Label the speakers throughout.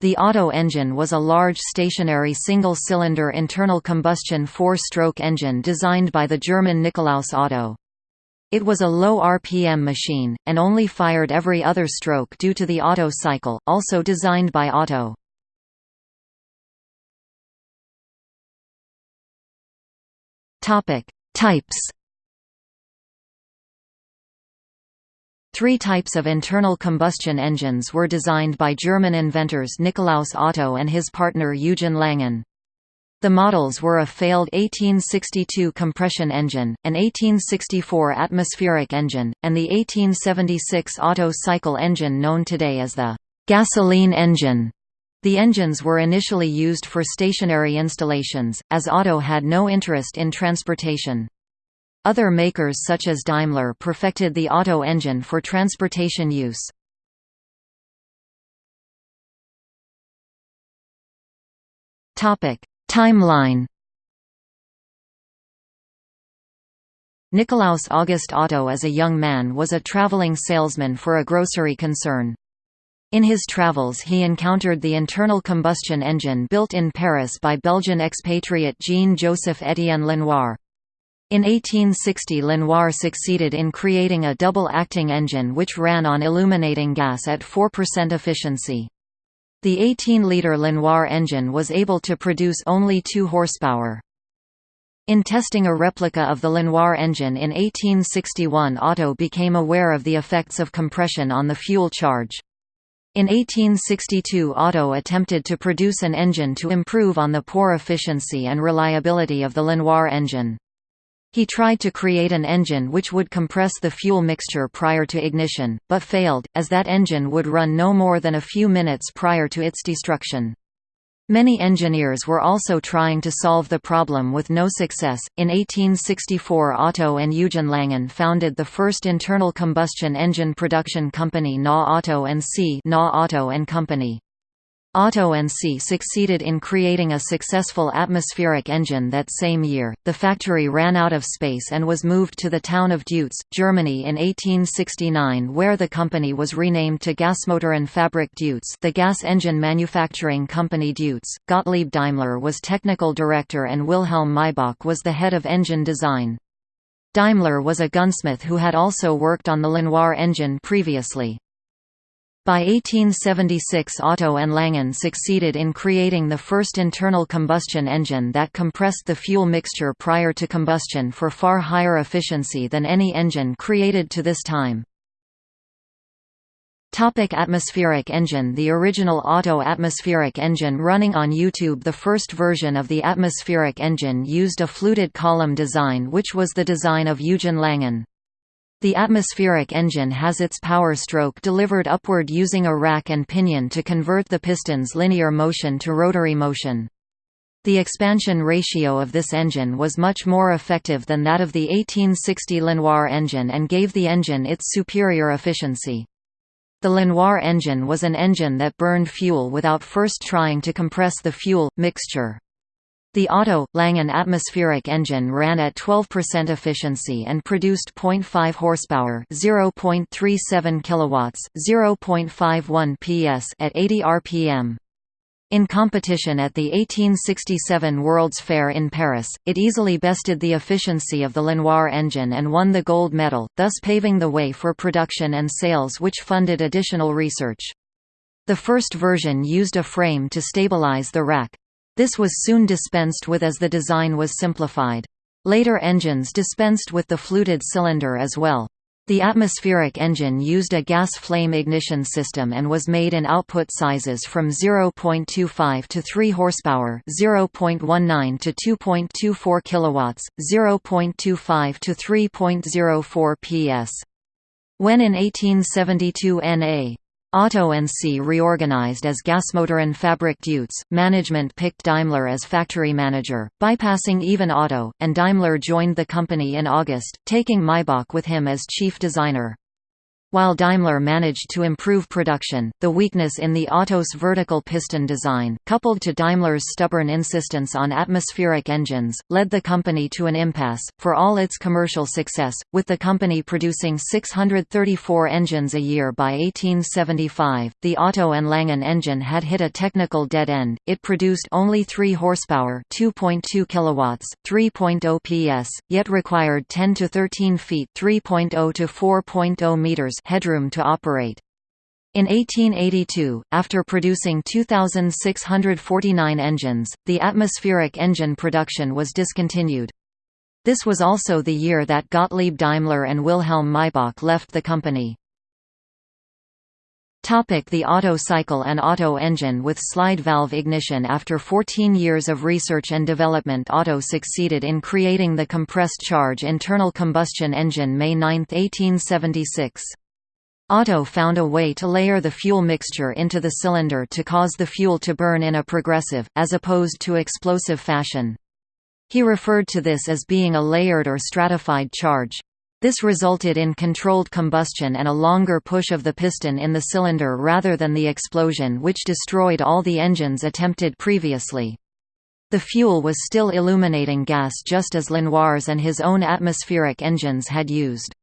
Speaker 1: The Otto engine was a large stationary single-cylinder internal combustion four-stroke engine designed by the German Nikolaus Otto. It was a low RPM machine, and only fired every other stroke due to the Otto cycle, also designed by Otto. Types Three types of internal combustion engines were designed by German inventors Nikolaus Otto and his partner Eugen Langen. The models were a failed 1862 compression engine, an 1864 atmospheric engine, and the 1876 Otto cycle engine known today as the gasoline engine. The engines were initially used for stationary installations, as Otto had no interest in transportation. Other makers such as Daimler perfected the Otto engine for transportation use. Timeline Nikolaus August Otto as a young man was a traveling salesman for a grocery concern. In his travels he encountered the internal combustion engine built in Paris by Belgian expatriate Jean-Joseph Étienne Lenoir. In 1860 Lenoir succeeded in creating a double-acting engine which ran on illuminating gas at 4% efficiency. The 18-liter Lenoir engine was able to produce only 2 horsepower. In testing a replica of the Lenoir engine in 1861 Otto became aware of the effects of compression on the fuel charge. In 1862 Otto attempted to produce an engine to improve on the poor efficiency and reliability of the Lenoir engine. He tried to create an engine which would compress the fuel mixture prior to ignition, but failed, as that engine would run no more than a few minutes prior to its destruction. Many engineers were also trying to solve the problem with no success. In 1864, Otto and Eugen Langen founded the first internal combustion engine production company NA Otto and C. NA Otto and Company. Otto and C succeeded in creating a successful atmospheric engine that same year. The factory ran out of space and was moved to the town of Deutz, Germany in 1869 where the company was renamed to Gasmotoren Fabrik Deutz, the gas engine manufacturing company Deutz. Gottlieb Daimler was technical director and Wilhelm Maybach was the head of engine design. Daimler was a gunsmith who had also worked on the Lenoir engine previously. By 1876 Otto and Langen succeeded in creating the first internal combustion engine that compressed the fuel mixture prior to combustion for far higher efficiency than any engine created to this time. Topic atmospheric engine The original Otto atmospheric engine running on YouTube The first version of the atmospheric engine used a fluted column design which was the design of Eugen Langen. The atmospheric engine has its power stroke delivered upward using a rack and pinion to convert the piston's linear motion to rotary motion. The expansion ratio of this engine was much more effective than that of the 1860 Lenoir engine and gave the engine its superior efficiency. The Lenoir engine was an engine that burned fuel without first trying to compress the fuel, mixture. The Otto Langen atmospheric engine ran at 12% efficiency and produced 0.5 horsepower, 0.37 kilowatts, 0.51 PS at 80 rpm. In competition at the 1867 World's Fair in Paris, it easily bested the efficiency of the Lenoir engine and won the gold medal, thus paving the way for production and sales which funded additional research. The first version used a frame to stabilize the rack. This was soon dispensed with as the design was simplified. Later engines dispensed with the fluted cylinder as well. The atmospheric engine used a gas flame ignition system and was made in output sizes from 0.25 to 3 horsepower, 0.19 to 2.24 kilowatts, 0.25 to 3.04 PS. When in 1872 NA Otto and C reorganized as Gasmotoren Fabrik Deutz. Management picked Daimler as factory manager, bypassing even Otto, and Daimler joined the company in August, taking Maybach with him as chief designer. While Daimler managed to improve production, the weakness in the Otto's vertical piston design, coupled to Daimler's stubborn insistence on atmospheric engines, led the company to an impasse. For all its commercial success, with the company producing 634 engines a year by 1875, the Otto and Langen engine had hit a technical dead end. It produced only 3 horsepower, 2.2 kilowatts, 3.0 PS, yet required 10 to 13 feet, 3.0 to 4.0 meters headroom to operate. In 1882, after producing 2,649 engines, the atmospheric engine production was discontinued. This was also the year that Gottlieb Daimler and Wilhelm Maybach left the company. The Otto cycle and Otto engine with slide valve ignition After 14 years of research and development Otto succeeded in creating the compressed charge internal combustion engine May 9, 1876. Otto found a way to layer the fuel mixture into the cylinder to cause the fuel to burn in a progressive, as opposed to explosive fashion. He referred to this as being a layered or stratified charge. This resulted in controlled combustion and a longer push of the piston in the cylinder rather than the explosion which destroyed all the engines attempted previously. The fuel was still illuminating gas just as Lenoir's and his own atmospheric engines had used.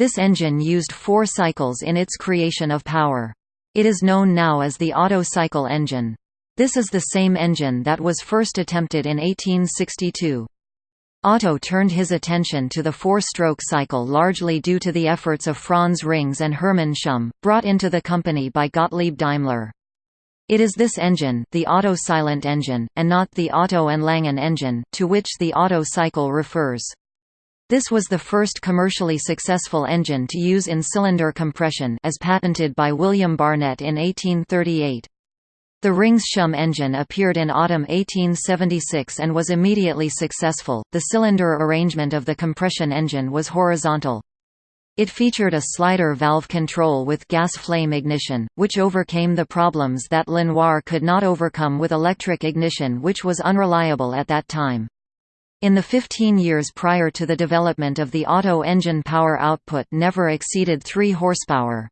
Speaker 1: This engine used four cycles in its creation of power. It is known now as the Otto cycle engine. This is the same engine that was first attempted in 1862. Otto turned his attention to the four-stroke cycle largely due to the efforts of Franz Rings and Hermann Schumm, brought into the company by Gottlieb Daimler. It is this engine the Otto silent engine, and not the Otto and Langen engine, to which the Otto cycle refers. This was the first commercially successful engine to use in-cylinder compression as patented by William Barnett in 1838. The Rings-Schumm engine appeared in autumn 1876 and was immediately successful. The cylinder arrangement of the compression engine was horizontal. It featured a slider valve control with gas flame ignition, which overcame the problems that Lenoir could not overcome with electric ignition which was unreliable at that time. In the 15 years prior to the development of the Otto engine power output never exceeded 3 horsepower.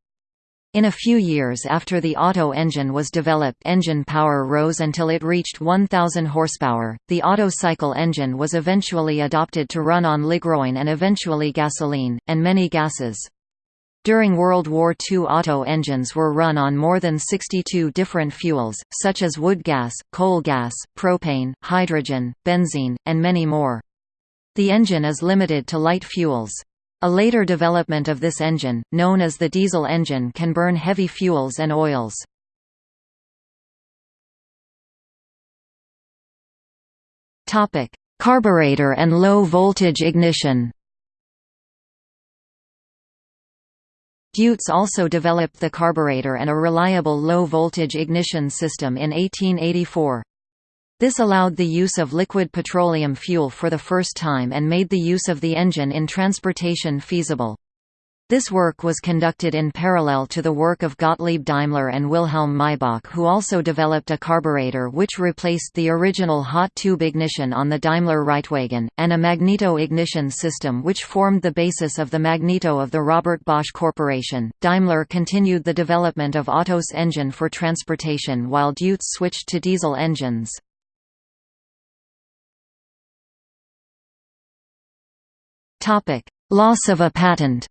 Speaker 1: In a few years after the Otto engine was developed engine power rose until it reached 1000 horsepower. The Otto cycle engine was eventually adopted to run on ligroin and eventually gasoline, and many gases. During World War II Otto engines were run on more than 62 different fuels, such as wood gas, coal gas, propane, hydrogen, benzene, and many more. The engine is limited to light fuels. A later development of this engine, known as the diesel engine can burn heavy fuels and oils. Carburetor and low-voltage ignition Deutz also developed the carburetor and a reliable low-voltage ignition system in 1884. This allowed the use of liquid petroleum fuel for the first time and made the use of the engine in transportation feasible. This work was conducted in parallel to the work of Gottlieb Daimler and Wilhelm Maybach who also developed a carburetor which replaced the original hot tube ignition on the Daimler Reitwagen, and a magneto ignition system which formed the basis of the magneto of the Robert Bosch Corporation. Daimler continued the development of Otto's engine for transportation while Deutz switched to diesel engines. Loss of a patent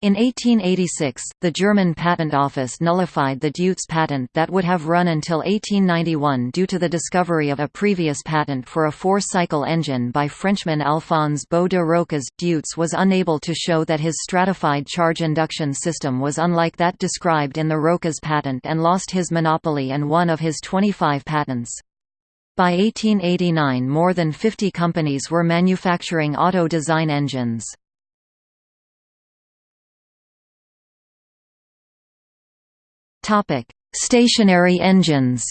Speaker 1: In 1886, the German Patent Office nullified the Deutz patent that would have run until 1891 due to the discovery of a previous patent for a four-cycle engine by Frenchman Alphonse Beau de Rochas. Deutz was unable to show that his stratified charge induction system was unlike that described in the Rochas patent and lost his monopoly and one of his 25 patents. By 1889 more than 50 companies were manufacturing Otto design engines. Stationary engines.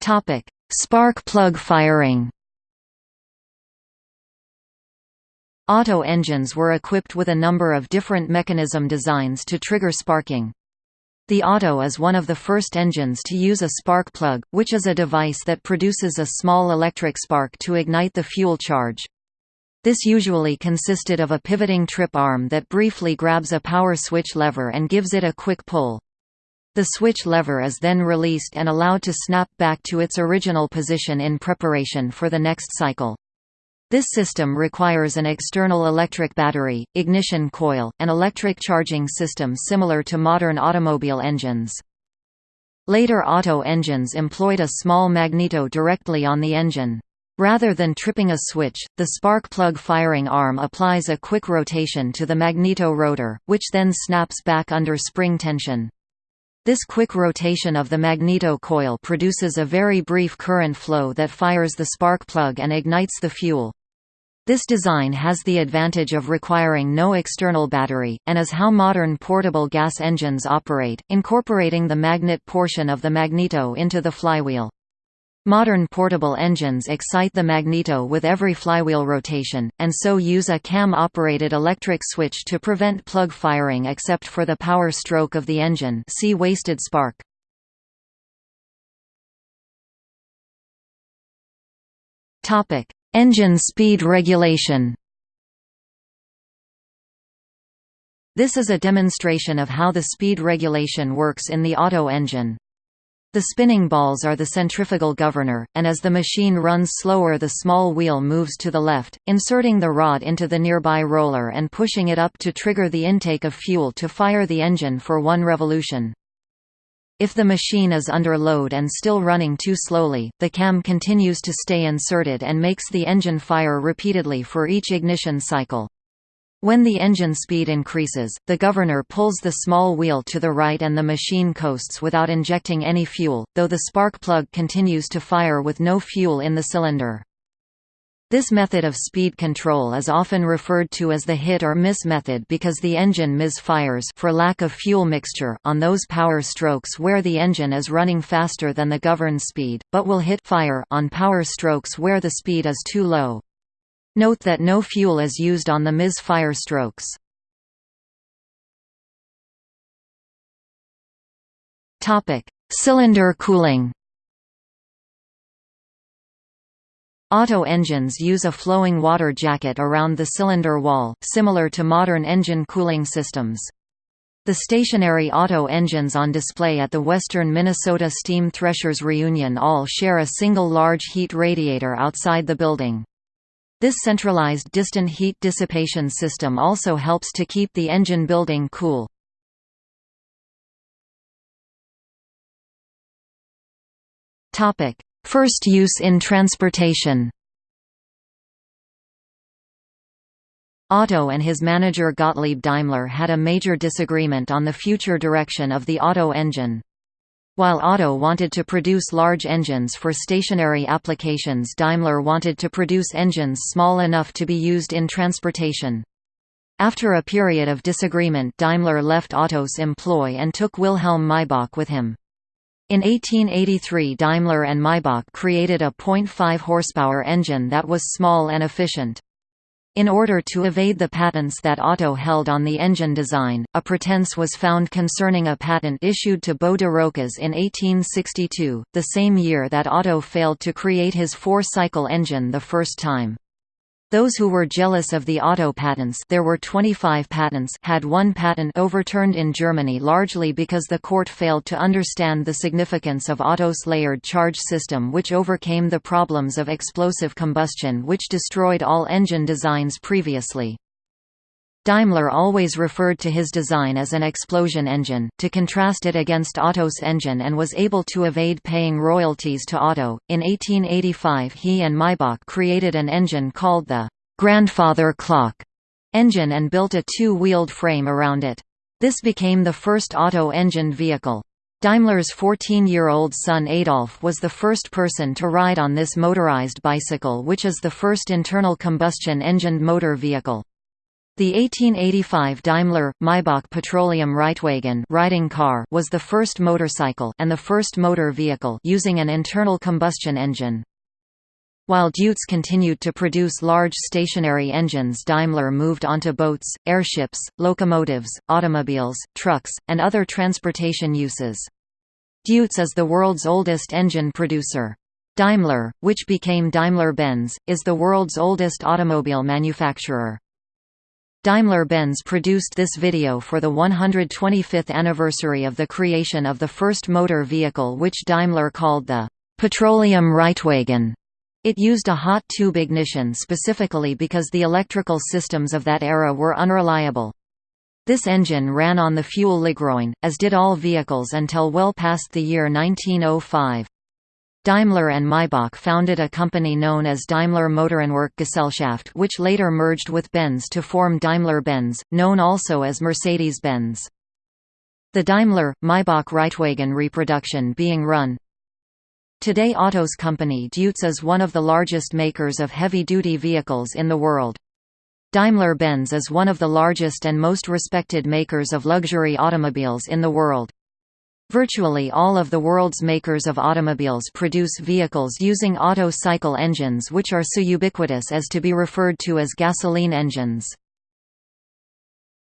Speaker 1: Topic: Spark plug firing. Otto engines were equipped with a number of different mechanism designs to trigger sparking. The Otto is one of the first engines to use a spark plug, which is a device that produces a small electric spark to ignite the fuel charge. This usually consisted of a pivoting trip arm that briefly grabs a power switch lever and gives it a quick pull. The switch lever is then released and allowed to snap back to its original position in preparation for the next cycle. This system requires an external electric battery, ignition coil, and electric charging system similar to modern automobile engines. Later Otto engines employed a small magneto directly on the engine. Rather than tripping a switch, the spark plug firing arm applies a quick rotation to the magneto rotor, which then snaps back under spring tension. This quick rotation of the magneto coil produces a very brief current flow that fires the spark plug and ignites the fuel. This design has the advantage of requiring no external battery, and is how modern portable gas engines operate, incorporating the magnet portion of the magneto into the flywheel. Modern portable engines excite the magneto with every flywheel rotation, and so use a cam-operated electric switch to prevent plug firing except for the power stroke of the engine see wasted spark. Engine speed regulation This is a demonstration of how the speed regulation works in the Otto engine. The spinning balls are the centrifugal governor, and as the machine runs slower the small wheel moves to the left, inserting the rod into the nearby roller and pushing it up to trigger the intake of fuel to fire the engine for one revolution. If the machine is under load and still running too slowly, the cam continues to stay inserted and makes the engine fire repeatedly for each ignition cycle. When the engine speed increases, the governor pulls the small wheel to the right and the machine coasts without injecting any fuel, though the spark plug continues to fire with no fuel in the cylinder. This method of speed control is often referred to as the hit or miss method because the engine misfires for lack of fuel mixture on those power strokes where the engine is running faster than the governed speed, but will hit fire on power strokes where the speed is too low. Note that no fuel is used on the mis-fire strokes. Cylinder cooling Otto engines use a flowing water jacket around the cylinder wall, similar to modern engine cooling systems. The stationary Otto engines on display at the Western Minnesota Steam Threshers Reunion all share a single large heat radiator outside the building. This centralized distant heat dissipation system also helps to keep the engine building cool. First use in transportation Otto and his manager Gottlieb Daimler had a major disagreement on the future direction of the Otto engine. While Otto wanted to produce large engines for stationary applications Daimler wanted to produce engines small enough to be used in transportation. After a period of disagreement Daimler left Otto's employ and took Wilhelm Maybach with him. In 1883 Daimler and Maybach created a 0.5 horsepower engine that was small and efficient. In order to evade the patents that Otto held on the engine design, a pretense was found concerning a patent issued to Beau de Rochas in 1862, the same year that Otto failed to create his four-cycle engine the first time. Those who were jealous of the Otto patents there were 25 patents had one patent overturned in Germany largely because the court failed to understand the significance of Otto's layered charge system which overcame the problems of explosive combustion which destroyed all engine designs previously. Daimler always referred to his design as an explosion engine, to contrast it against Otto's engine and was able to evade paying royalties to Otto. In 1885 he and Maybach created an engine called the «grandfather clock» engine and built a two-wheeled frame around it. This became the first Otto-engined vehicle. Daimler's 14-year-old son Adolf was the first person to ride on this motorized bicycle which is the first internal combustion engined motor vehicle. The 1885 Daimler Maybach Petroleum Reitwagen riding car was the first motorcycle and the first motor vehicle using an internal combustion engine. While Deutz continued to produce large stationary engines Daimler moved onto boats, airships, locomotives, automobiles, trucks, and other transportation uses. Deutz is the world's oldest engine producer. Daimler, which became Daimler-Benz, is the world's oldest automobile manufacturer. Daimler-Benz produced this video for the 125th anniversary of the creation of the first motor vehicle which Daimler called the «petroleum Reitwagen». It used a hot tube ignition specifically because the electrical systems of that era were unreliable. This engine ran on the fuel Ligroin, as did all vehicles until well past the year 1905. Daimler and Maybach founded a company known as Daimler Motorenwerk Gesellschaft which later merged with Benz to form Daimler-Benz, known also as Mercedes-Benz. The Daimler-Maybach Reitwagen reproduction being run, Today Otto's company Deutz is one of the largest makers of heavy-duty vehicles in the world. Daimler-Benz is one of the largest and most respected makers of luxury automobiles in the world. Virtually all of the world's makers of automobiles produce vehicles using Otto cycle engines which are so ubiquitous as to be referred to as gasoline engines.